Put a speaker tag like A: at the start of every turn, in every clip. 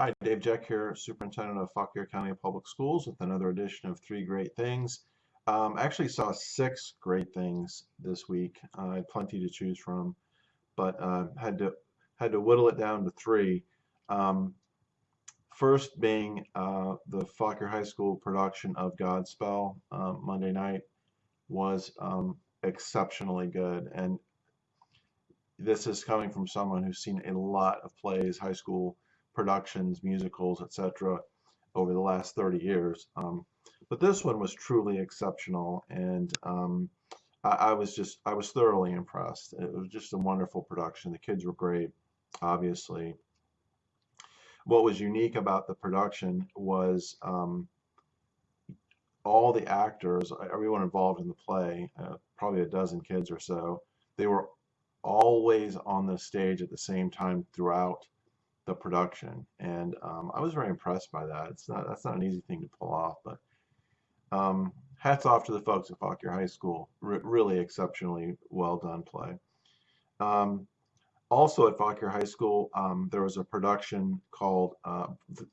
A: Hi, Dave Jeck here, Superintendent of Fauquier County Public Schools with another edition of Three Great Things. Um, actually saw six great things this week. Uh, I had plenty to choose from, but uh, had to had to whittle it down to three. Um, first being uh, the Fauquier High School production of Godspell uh, Monday night was um, exceptionally good, and this is coming from someone who's seen a lot of plays, high school productions, musicals, etc., over the last 30 years. Um, but this one was truly exceptional, and um, I, I, was just I was thoroughly impressed. It was just a wonderful production. The kids were great, obviously. What was unique about the production was um, all the actors, everyone involved in the play, uh, probably a dozen kids or so, they were always on the stage at the same time throughout the production, and um, I was very impressed by that. It's not that's not an easy thing to pull off, but um, hats off to the folks at Fauquier High School. R really exceptionally well done play. Um, also at Fauquier High School, um, there was a production called uh,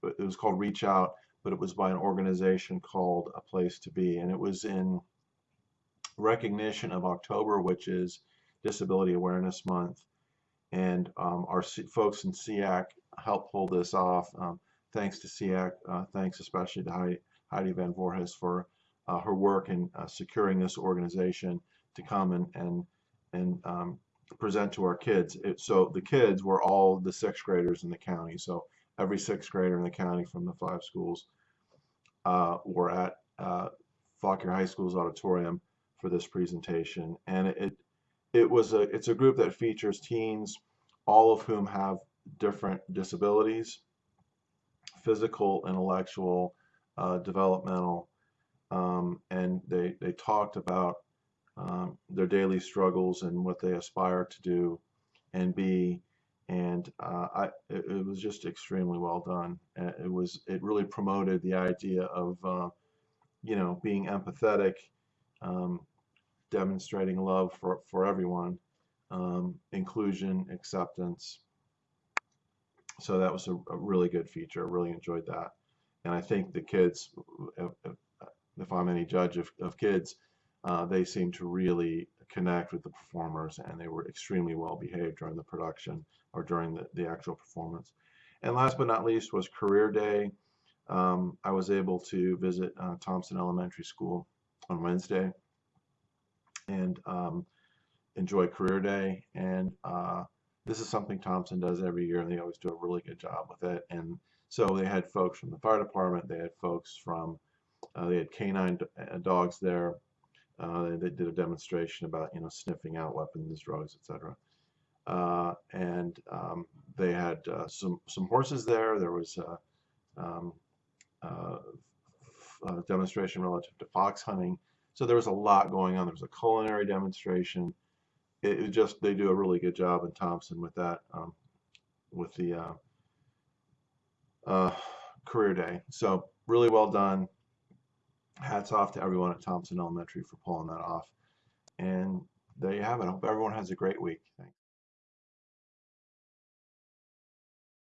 A: it was called Reach Out, but it was by an organization called A Place to Be, and it was in recognition of October, which is Disability Awareness Month and um, our folks in SEAC helped pull this off. Um, thanks to SEAC, uh, thanks especially to Heidi, Van Voorhis for uh, her work in uh, securing this organization to come and and and um, present to our kids. It, so the kids were all the sixth graders in the county. So every sixth grader in the county from the five schools uh, were at uh, Fauquier High School's auditorium for this presentation, and it it was a it's a group that features teens, all of whom have different disabilities, physical, intellectual, uh, developmental, um, and they they talked about um, their daily struggles and what they aspire to do and be and uh, I, it, it, was just extremely well done. It was it really promoted the idea of uh, you know being empathetic, um, demonstrating love for, for everyone, um, inclusion, acceptance. So that was a, a, really good feature. I really enjoyed that. And I think the kids, if, I'm any judge of, of kids, uh, they seem to really connect with the performers and they were extremely well behaved during the production or during the, the actual performance. And last but not least was Career Day. Um, I was able to visit uh, Thompson Elementary School on Wednesday and um, enjoy Career Day. And uh, this is something Thompson does every year, and they always do a really good job with it. And so they had folks from the fire department, they had folks from, uh, they had canine uh, dogs there. Uh, they, did a demonstration about, you know, sniffing out weapons, drugs, etc. Uh, and um, they had uh, some some horses there. There was a, um, a demonstration relative to fox hunting. So there was a lot going on. There was a culinary demonstration. It, it just they do a really good job in Thompson with that, um, with the uh, uh, career day. So really well done. Hats off to everyone at Thompson Elementary for pulling that off. And there you have it. I hope everyone has a great week. Thanks.